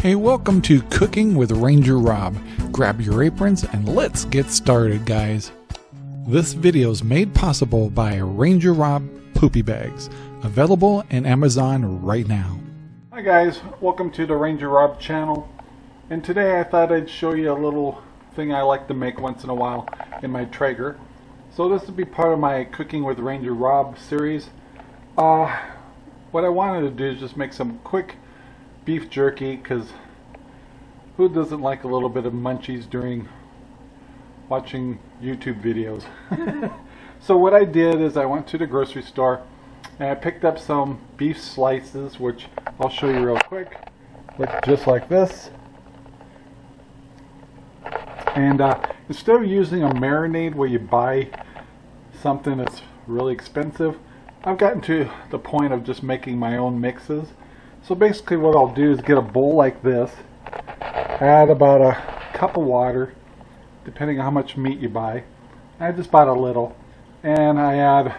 Hey, welcome to Cooking with Ranger Rob. Grab your aprons and let's get started, guys. This video is made possible by Ranger Rob Poopy Bags, available in Amazon right now. Hi guys, welcome to the Ranger Rob channel. And today I thought I'd show you a little thing I like to make once in a while in my Traeger. So this will be part of my Cooking with Ranger Rob series. Uh, what I wanted to do is just make some quick beef jerky because who doesn't like a little bit of munchies during watching YouTube videos? so what I did is I went to the grocery store and I picked up some beef slices which I'll show you real quick. Look just like this. And uh, instead of using a marinade where you buy something that's really expensive, I've gotten to the point of just making my own mixes. So basically what I'll do is get a bowl like this, add about a cup of water, depending on how much meat you buy. I just bought a little, and I add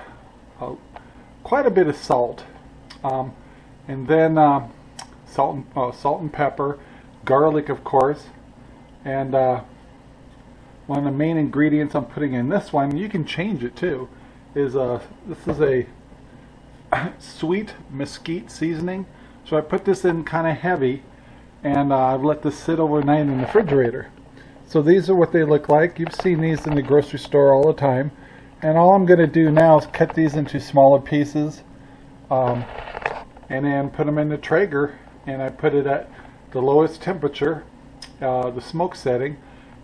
uh, quite a bit of salt, um, and then uh, salt, and, uh, salt and pepper, garlic of course, and uh, one of the main ingredients I'm putting in this one, you can change it too, is uh, this is a sweet mesquite seasoning. So I put this in kind of heavy and uh, I've let this sit overnight in the refrigerator. So these are what they look like. You've seen these in the grocery store all the time. And all I'm going to do now is cut these into smaller pieces um, and then put them in the Traeger and I put it at the lowest temperature, uh, the smoke setting,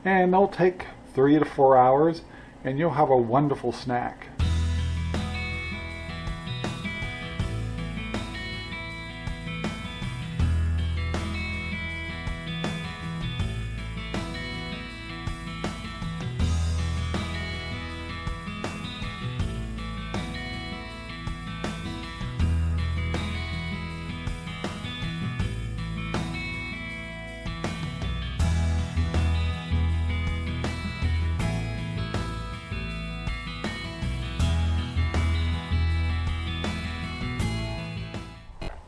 and they'll take three to four hours and you'll have a wonderful snack.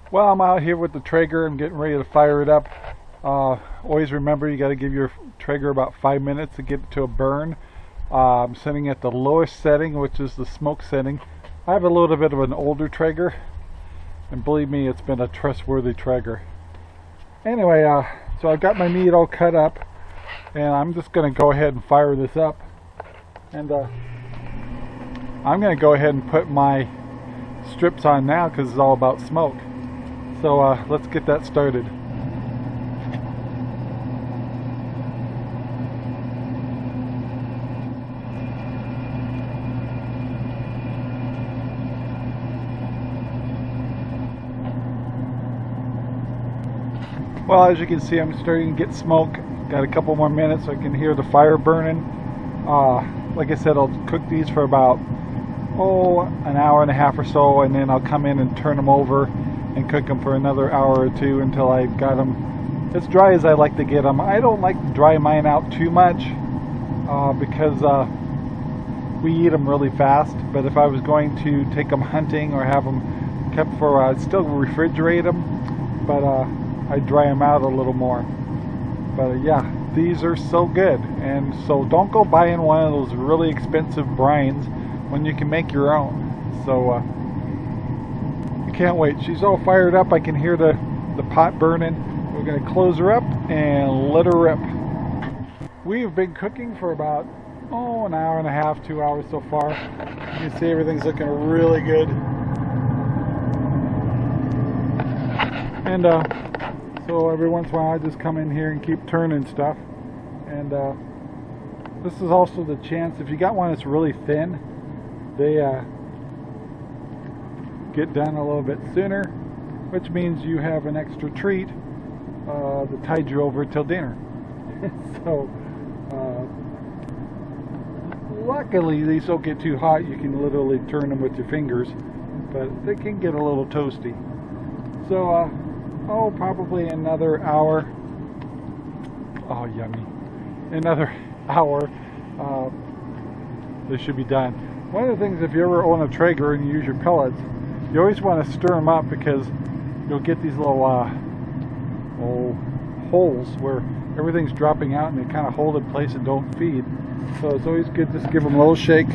Well, I'm out here with the Traeger. I'm getting ready to fire it up. Uh, always remember you got to give your Traeger about five minutes to get it to a burn. Uh, I'm setting at the lowest setting, which is the smoke setting. I have a little bit of an older Traeger, and believe me, it's been a trustworthy Traeger. Anyway, uh, so I've got my meat all cut up, and I'm just going to go ahead and fire this up. And uh, I'm going to go ahead and put my strips on now because it's all about smoke. So uh, let's get that started. Well, as you can see, I'm starting to get smoke. Got a couple more minutes so I can hear the fire burning. Uh, like I said, I'll cook these for about, oh, an hour and a half or so, and then I'll come in and turn them over and cook them for another hour or two until I've got them as dry as I like to get them. I don't like to dry mine out too much uh, because uh, we eat them really fast. But if I was going to take them hunting or have them kept for, I'd still refrigerate them, but uh, I dry them out a little more. But uh, yeah, these are so good. And so don't go buying one of those really expensive brines when you can make your own. So uh, can't wait. She's all fired up. I can hear the, the pot burning. We're going to close her up and let her rip. We've been cooking for about, oh, an hour and a half, two hours so far. You can see everything's looking really good. And uh, so every once in a while I just come in here and keep turning stuff. And uh, this is also the chance, if you got one that's really thin, they uh, get done a little bit sooner, which means you have an extra treat uh, that tied you over till dinner. so, uh, luckily these don't get too hot. You can literally turn them with your fingers, but they can get a little toasty. So, uh, oh, probably another hour. Oh, yummy. Another hour. Uh, this should be done. One of the things, if you ever own a Traeger and you use your pellets, you always want to stir them up because you'll get these little uh, holes where everything's dropping out and they kind of hold in place and don't feed. So it's always good just give them a little shake,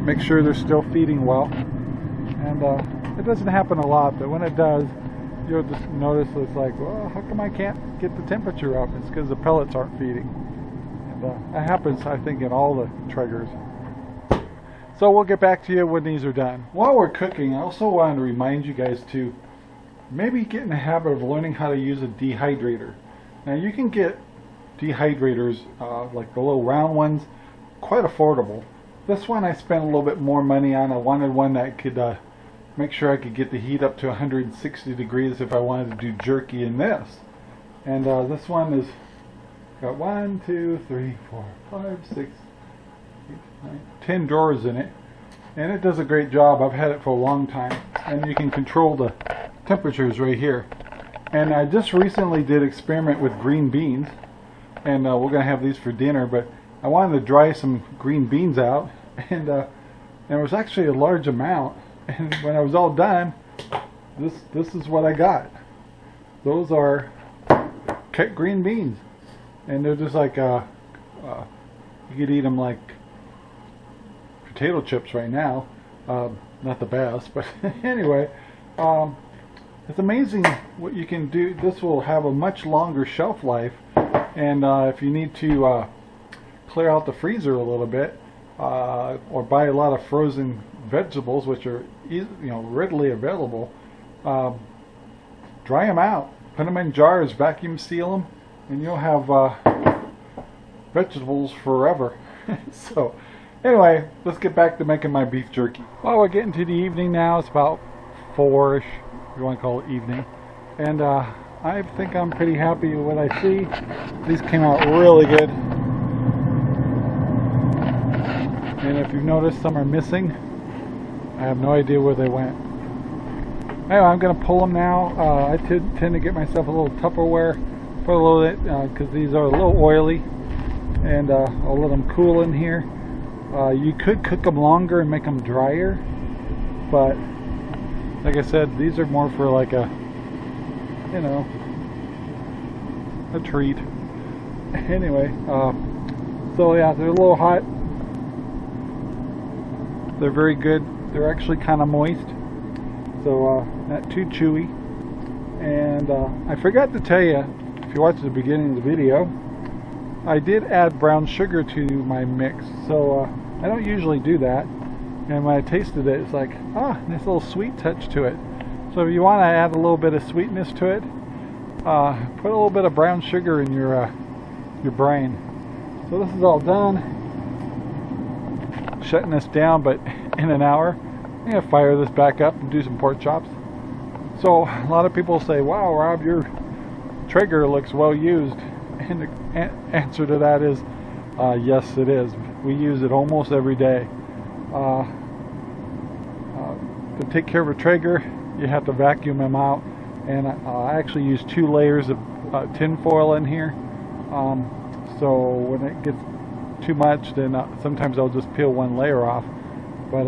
make sure they're still feeding well. And uh, it doesn't happen a lot, but when it does, you'll just notice it's like, well, how come I can't get the temperature up? It's because the pellets aren't feeding. And uh, that happens, I think, in all the Traegers. So we'll get back to you when these are done. While we're cooking, I also wanted to remind you guys to maybe get in the habit of learning how to use a dehydrator. Now you can get dehydrators, uh, like the little round ones, quite affordable. This one I spent a little bit more money on. I wanted one that could uh, make sure I could get the heat up to 160 degrees if I wanted to do jerky in this. And uh, this one is got one, two, three, four, five, six, eight, nine, ten drawers in it. And it does a great job. I've had it for a long time. And you can control the temperatures right here. And I just recently did experiment with green beans. And uh, we're to have these for dinner. But I wanted to dry some green beans out. And, uh, and it was actually a large amount and when I was all done this this is what I got those are cut green beans and they're just like uh, uh, you could eat them like potato chips right now. Um, not the best but anyway um, it's amazing what you can do. This will have a much longer shelf life. And uh, if you need to uh, clear out the freezer a little bit uh, or buy a lot of frozen vegetables, which are you know readily available, um, dry them out, put them in jars, vacuum seal them, and you'll have uh, vegetables forever. so anyway, let's get back to making my beef jerky. Well, we're getting to the evening now. It's about four-ish, if you want to call it evening. And uh, I think I'm pretty happy with what I see. These came out really good. And if you've noticed, some are missing. I have no idea where they went. Anyway, I'm going to pull them now. Uh, I tend to get myself a little Tupperware for a little bit because uh, these are a little oily. And uh, I'll let them cool in here. Uh, you could cook them longer and make them drier. But, like I said, these are more for like a, you know, a treat. Anyway, uh, so yeah, they're a little hot. They're very good they're actually kind of moist, so uh, not too chewy. And uh, I forgot to tell you, if you watched the beginning of the video, I did add brown sugar to my mix. So uh, I don't usually do that. And when I tasted it, it's like, ah, nice little sweet touch to it. So if you want to add a little bit of sweetness to it, uh, put a little bit of brown sugar in your uh, your brine. So this is all done. Shutting this down, but in an hour. I'm going to fire this back up and do some pork chops. So a lot of people say, wow, Rob, your Traeger looks well used. And the answer to that is, uh, yes, it is. We use it almost every day. Uh, uh, to take care of a Traeger, you have to vacuum them out. And I actually use two layers of uh, tin foil in here. Um, so when it gets too much, then uh, sometimes I'll just peel one layer off. But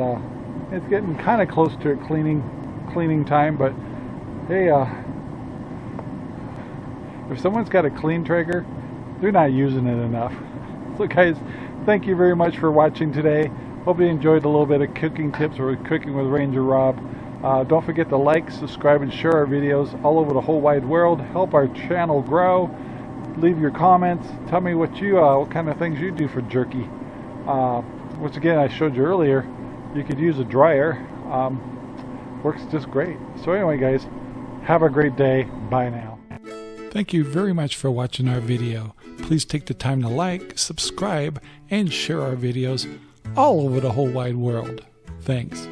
it's getting kind of close to cleaning cleaning time. But hey, uh, if someone's got a clean Traeger, they're not using it enough. So guys, thank you very much for watching today. Hope you enjoyed a little bit of cooking tips or cooking with Ranger Rob. Uh, don't forget to like, subscribe, and share our videos all over the whole wide world. Help our channel grow. Leave your comments. Tell me what you, uh, what kind of things you do for jerky. Uh, once again, I showed you earlier, you could use a dryer. Um, works just great. So anyway, guys, have a great day. Bye now. Thank you very much for watching our video. Please take the time to like, subscribe, and share our videos all over the whole wide world. Thanks.